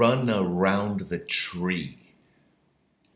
run around the tree.